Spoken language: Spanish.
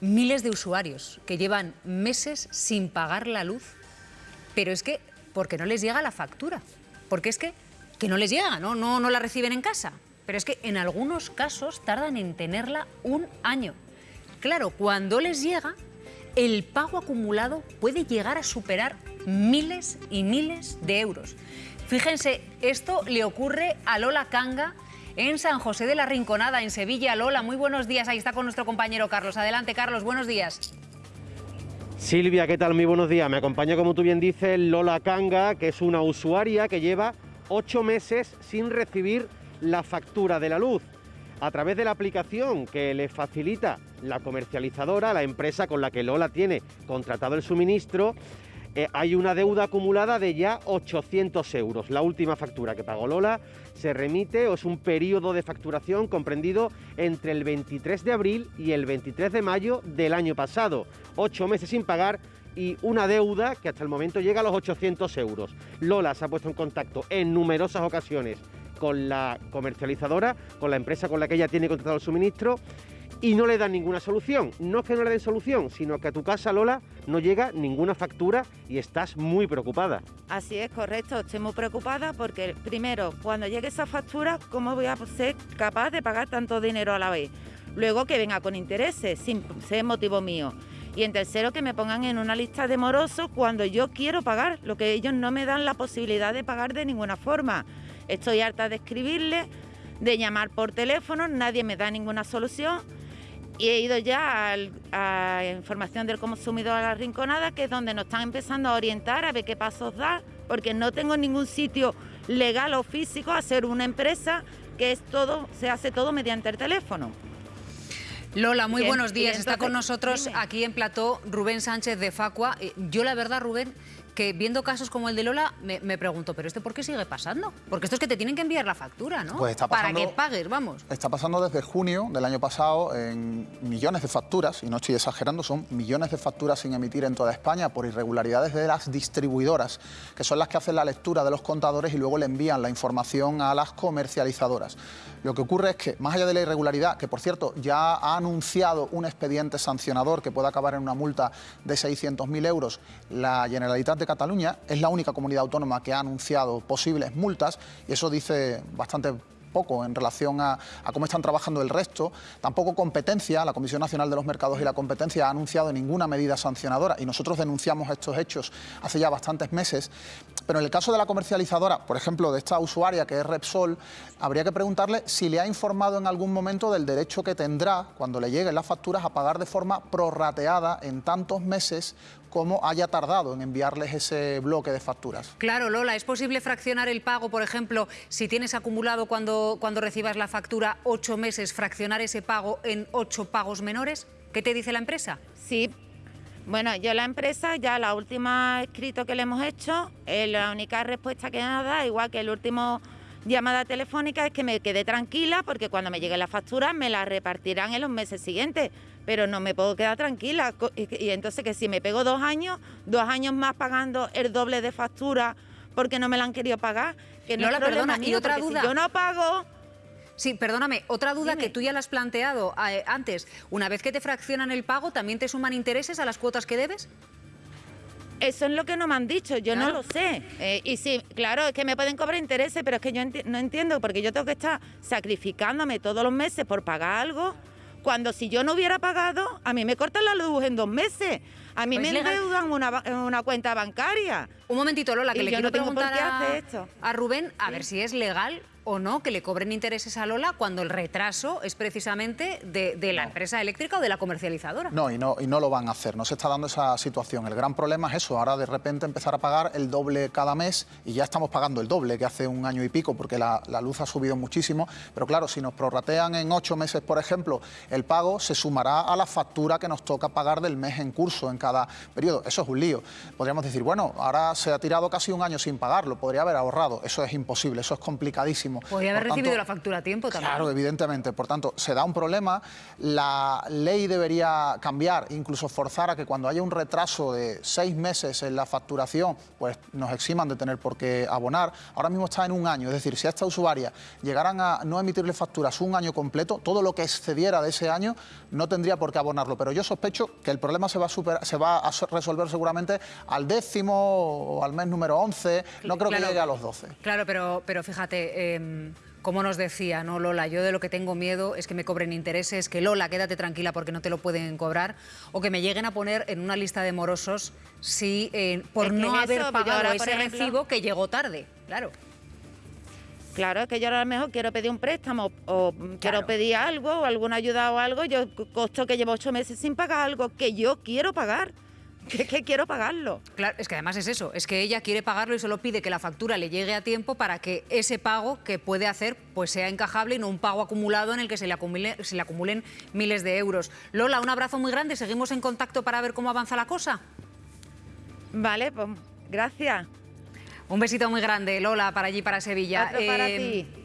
miles de usuarios que llevan meses sin pagar la luz, pero es que, porque no les llega la factura, porque es que, que no les llega, ¿no? No, no la reciben en casa, pero es que en algunos casos tardan en tenerla un año. Claro, cuando les llega, el pago acumulado puede llegar a superar miles y miles de euros. Fíjense, esto le ocurre a Lola Canga, en San José de la Rinconada, en Sevilla. Lola, muy buenos días. Ahí está con nuestro compañero Carlos. Adelante, Carlos, buenos días. Silvia, ¿qué tal? Muy buenos días. Me acompaña, como tú bien dices, Lola Canga, que es una usuaria que lleva ocho meses sin recibir la factura de la luz. A través de la aplicación que le facilita la comercializadora, la empresa con la que Lola tiene contratado el suministro, eh, hay una deuda acumulada de ya 800 euros. La última factura que pagó Lola se remite o es un periodo de facturación comprendido entre el 23 de abril y el 23 de mayo del año pasado. Ocho meses sin pagar y una deuda que hasta el momento llega a los 800 euros. Lola se ha puesto en contacto en numerosas ocasiones con la comercializadora, con la empresa con la que ella tiene contratado el suministro y no le dan ninguna solución. No es que no le den solución, sino que a tu casa, Lola, no llega ninguna factura y estás muy preocupada. Así es, correcto. Estoy muy preocupada porque, primero, cuando llegue esa factura, ¿cómo voy a ser capaz de pagar tanto dinero a la vez? Luego que venga con intereses, sin ser motivo mío. Y en tercero, que me pongan en una lista de morosos cuando yo quiero pagar, lo que ellos no me dan la posibilidad de pagar de ninguna forma. Estoy harta de escribirle, de llamar por teléfono, nadie me da ninguna solución y he ido ya a, información del consumidor a la Rinconada, que es donde nos están empezando a orientar a ver qué pasos dar, porque no tengo ningún sitio legal o físico a ser una empresa que es todo, se hace todo mediante el teléfono. Lola, muy buenos días. Está con nosotros aquí en Plató Rubén Sánchez de Facua. Eh, yo la verdad, Rubén, que viendo casos como el de Lola, me, pregunto, ¿pero este por qué sigue pasando? Porque esto es que te tienen que enviar la factura, ¿no? Pues está pasando, Para que pagues, vamos. Está pasando desde junio del año pasado en millones de facturas, y no estoy exagerando, son millones de facturas sin emitir en toda España por irregularidades de las distribuidoras, que son las que hacen la lectura de los contadores y luego le envían la información a las comercializadoras. Lo que ocurre es que, más allá de la irregularidad, que por cierto ya ha anunciado un expediente sancionador que puede acabar en una multa de 600.000 euros, la Generalitat de Cataluña es la única comunidad autónoma que ha anunciado posibles multas y eso dice bastante en relación a, cómo están trabajando el resto. Tampoco competencia, la Comisión Nacional de los Mercados y la Competencia ha anunciado ninguna medida sancionadora y nosotros denunciamos estos hechos hace ya bastantes meses. Pero en el caso de la comercializadora, por ejemplo, de esta usuaria que es Repsol, habría que preguntarle si le ha informado en algún momento del derecho que tendrá cuando le lleguen las facturas a pagar de forma prorrateada en tantos meses como haya tardado en enviarles ese bloque de facturas. Claro, Lola, ¿es posible fraccionar el pago, por ejemplo, si tienes acumulado cuando, cuando recibas la factura ocho meses, fraccionar ese pago en ocho pagos menores? ¿Qué te dice la empresa? Sí, bueno, yo la empresa, ya la última escrito que le hemos hecho, eh, la única respuesta que nos da, igual que el último llamada telefónica, es que me quede tranquila porque cuando me llegue la factura me la repartirán en los meses siguientes, pero no me puedo quedar tranquila. Y, entonces que si me pego dos años, dos años más pagando el doble de factura porque no me la han querido pagar, que no, la perdona, y otra duda. Si yo no pago Sí, perdóname, otra duda que tú ya la has planteado eh, antes. Una vez que te fraccionan el pago, ¿también te suman intereses a las cuotas que debes? Eso es lo que no me han dicho, yo no lo sé. Eh, y sí, claro, es que me pueden cobrar intereses, pero es que yo no entiendo, porque yo tengo que estar sacrificándome todos los meses por pagar algo, cuando si yo no hubiera pagado, a mí me cortan la luz en dos meses. A mí pues me endeudan una, una cuenta bancaria. Un momentito, Lola, que le quiero preguntar a, a Rubén, a ver si es legal o no que le cobren intereses a Lola cuando el retraso es precisamente de, la empresa eléctrica o de la comercializadora. No y, no, y no lo van a hacer, no se está dando esa situación. El gran problema es eso, ahora de repente empezar a pagar el doble cada mes y ya estamos pagando el doble que hace un año y pico porque la, luz ha subido muchísimo, pero claro, si nos prorratean en ocho meses, por ejemplo, el pago se sumará a la factura que nos toca pagar del mes en curso en cada periodo. Eso es un lío. Podríamos decir, bueno, ahora se ha tirado casi un año sin pagarlo, podría haber ahorrado. Eso es imposible, eso es complicadísimo mismo. Podría haber Por tanto, recibido la factura a tiempo también. Claro, evidentemente. Por tanto, se da un problema. La ley debería cambiar, incluso forzar a que cuando haya un retraso de seis meses en la facturación, pues nos eximan de tener por qué abonar. Ahora mismo está en un año, es decir, si a esta usuaria llegaran a no emitirle facturas un año completo, todo lo que excediera de ese año no tendría por qué abonarlo. Pero yo sospecho que el problema se va a, superar- se va a so- resolver seguramente al décimo o al mes número 11. No creo que llegue a los 12. Claro, pero, pero fíjate, em, como nos decía, ¿no, Lola? Yo de lo que tengo miedo es que me cobren intereses, que Lola, quédate tranquila porque no te lo pueden cobrar, o que me lleguen a poner en una lista de morosos si, eh, por Es que no haber eso, pues pagado ahora, ese ejemplo- recibo que llegó tarde. Claro. Claro, es que yo ahora a lo mejor quiero pedir un préstamo o mm, quiero pedir algo o alguna ayuda o algo, yo costo que llevo ocho meses sin pagar algo que yo quiero pagar, que, que quiero pagarlo. Claro, es que además es eso, es que ella quiere pagarlo y solo pide que la factura le llegue a tiempo para que ese pago que puede hacer pues sea encajable y no un pago acumulado en el que se le, acumule- se le acumulen miles de euros. Lola, un abrazo muy grande, seguimos en contacto para ver cómo avanza la cosa. Vale, pues gracias. Un besito muy grande, Lola, para allí, para Sevilla. Otro para Eh, ti.